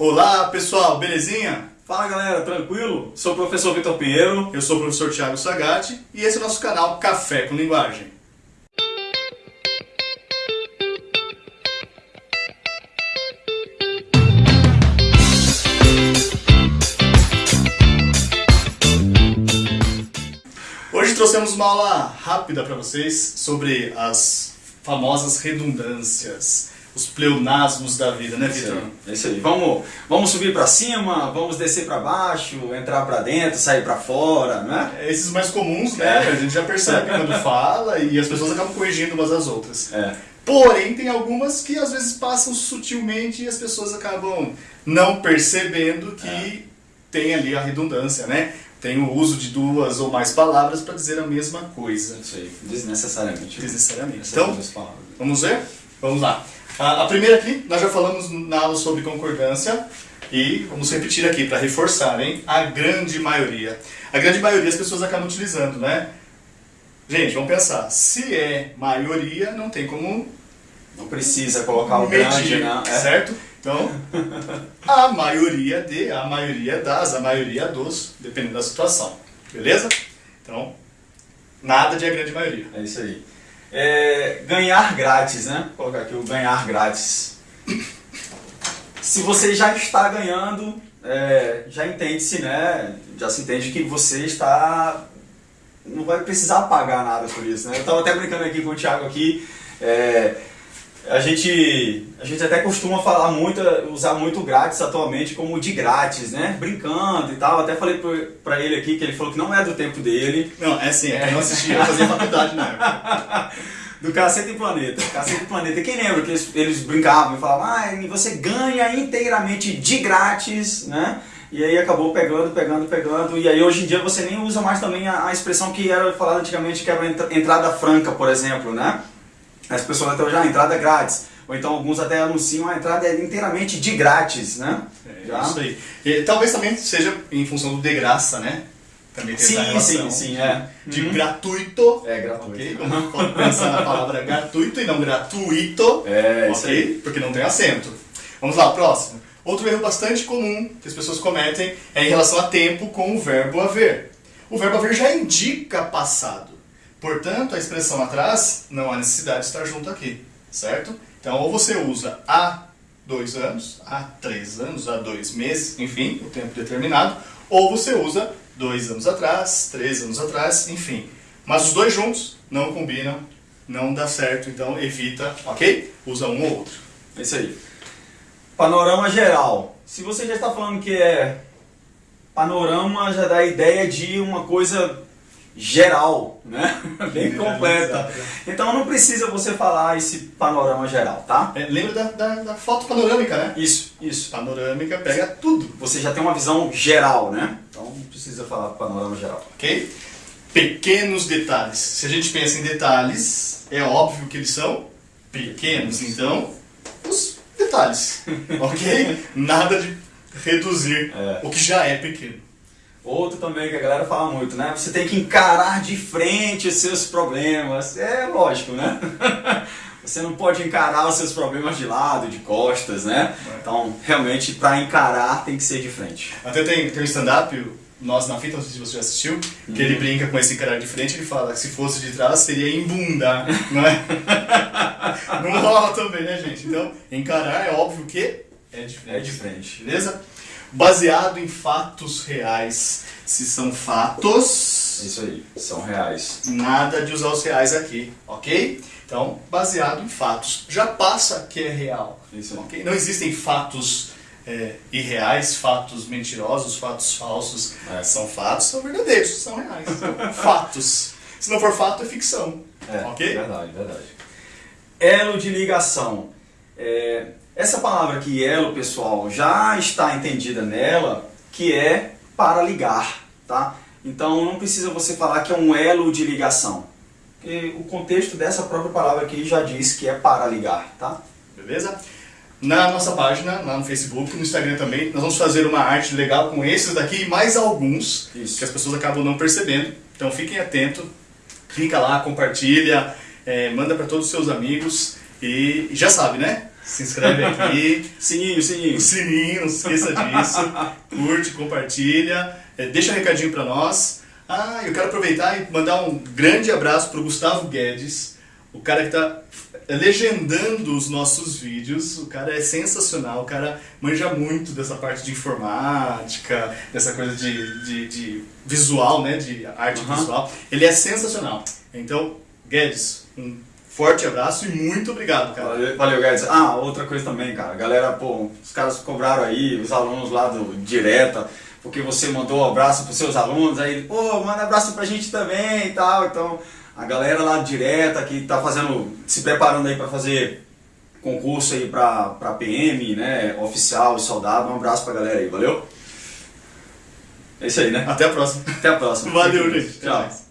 Olá pessoal, belezinha? Fala galera, tranquilo? Sou o professor Vitor Pinheiro. Eu sou o professor Thiago Sagatti e esse é o nosso canal Café com Linguagem. Hoje trouxemos uma aula rápida para vocês sobre as famosas redundâncias os pleonasmos da vida, né, Vitor? É isso aí. Vamos, vamos subir para cima, vamos descer para baixo, entrar para dentro, sair para fora, né? É, esses mais comuns, né? É. A gente já percebe quando fala e as pessoas acabam corrigindo umas às outras. É. Porém, tem algumas que às vezes passam sutilmente e as pessoas acabam não percebendo que é. tem ali a redundância, né? Tem o uso de duas ou mais palavras para dizer a mesma coisa. Isso aí, desnecessariamente. Desnecessariamente. Então, vamos ver? Vamos lá. A, primeira aqui, nós já falamos na aula sobre concordância e vamos repetir aqui para reforçar, hein? A grande maioria. A grande maioria as pessoas acabam utilizando, né? Gente, vamos pensar. Se é maioria, não tem como... Não precisa colocar o medir, grande, né? É. Certo? Então, a maioria de, a maioria das, a maioria dos, dependendo da situação. Beleza? Então, nada de a grande maioria. É isso aí. É, ganhar grátis, né? Vou colocar aqui o ganhar grátis. Se você já está ganhando, é, já entende-se, né? Já se entende que você está... Não vai precisar pagar nada por isso, né? Eu estava até brincando aqui com o Thiago aqui. É, a gente, a gente até costuma falar muito, usar muito grátis atualmente como de grátis, né? Brincando e tal. Até falei pra ele aqui que ele falou que não é do tempo dele. Não, é sim, é. eu não assistia, eu fazia faculdade na época. do Cacete e Planeta. Cacete e Planeta. Quem lembra que eles, eles brincavam e falavam, ah, você ganha inteiramente de grátis, né? E aí acabou pegando, pegando, pegando. E aí hoje em dia você nem usa mais também a, a expressão que era falada antigamente, que era entrada franca, por exemplo, né? As pessoas até hoje, ah, entrada grátis. Ou então alguns até anunciam a entrada é inteiramente de grátis, né? É, Já? isso aí. E, talvez também seja em função do de graça, né? Também tem sim, essa relação. Sim, sim, é. De uhum. gratuito. É, gratuito. Okay? Como pode pensar na palavra gratuito e não gratuito. É, isso aí. Porque não tem acento. Vamos lá, próximo. Outro erro bastante comum que as pessoas cometem é em relação a tempo com o verbo haver. O verbo haver já indica passado. Portanto, a expressão atrás não há necessidade de estar junto aqui, certo? Então, ou você usa há dois anos, há três anos, há dois meses, enfim, o tempo determinado, ou você usa dois anos atrás, três anos atrás, enfim. Mas os dois juntos não combinam, não dá certo, então evita, ok? Usa um ou outro. É isso aí. Panorama geral. Se você já está falando que é panorama, já dá a ideia de uma coisa geral, né? Bem completa. Então não precisa você falar esse panorama geral, tá? É, lembra da, da, da, foto panorâmica, né? Isso, isso. Panorâmica pega tudo. Você já tem uma visão geral, né? Então não precisa falar panorama geral. Ok? Pequenos detalhes. Se a gente pensa em detalhes, é óbvio que eles são pequenos. Então, os detalhes. ok? Nada de reduzir é. o que já é pequeno. Outro também que a galera fala muito, né? Você tem que encarar de frente os seus problemas. É lógico, né? Você não pode encarar os seus problemas de lado, de costas, né? Então, realmente, para encarar tem que ser de frente. Até tem, tem um stand-up, Nós na Fita, não sei se você já assistiu, que ele brinca com esse encarar de frente, ele fala que se fosse de trás seria embundar, não é? não rola também, né, gente? Então, encarar é óbvio que é de frente. É de frente. Beleza? Baseado em fatos reais. Se são fatos... Isso aí, são reais. Nada de usar os reais aqui, ok? Então, baseado em fatos. Já passa que é real. Isso ok? Não existem fatos é, irreais, fatos mentirosos, fatos falsos. É. São fatos, são verdadeiros, são reais. fatos. Se não for fato, é ficção. É, ok? Verdade, verdade. Elo de ligação. É, essa palavra aqui, elo, pessoal, já está entendida nela, que é para ligar, tá? Então não precisa você falar que é um elo de ligação. Porque o contexto dessa própria palavra aqui já diz que é para ligar, tá? Beleza? Na nossa página, lá no Facebook, no Instagram também, nós vamos fazer uma arte legal com esses daqui e mais alguns Isso. que as pessoas acabam não percebendo. Então fiquem atentos, clica lá, compartilha, é, manda para todos os seus amigos e já sabe, né? Se inscreve aqui. Sininho, sininho. O sininho, não se esqueça disso. Curte, compartilha. É, deixa um recadinho pra nós. Ah, eu quero aproveitar e mandar um grande abraço pro Gustavo Guedes, o cara que tá legendando os nossos vídeos. O cara é sensacional, o cara manja muito dessa parte de informática, dessa coisa de, de, de visual, né? De arte Uhum. visual. Ele é sensacional. Então, Guedes, um forte abraço e muito obrigado, cara. Valeu, valeu, Guedes. Ah, outra coisa também, cara. Galera, pô, os caras cobraram aí, os alunos lá do Direta, porque você mandou um abraço pros seus alunos, aí, pô, manda abraço pra gente também e tal. Então, a galera lá do Direta que tá fazendo, se preparando aí pra fazer concurso aí pra, pra PM, né, oficial e soldado, um abraço pra galera aí, valeu? É isso aí, né? Até a próxima. Até a próxima. Valeu, gente. Tchau.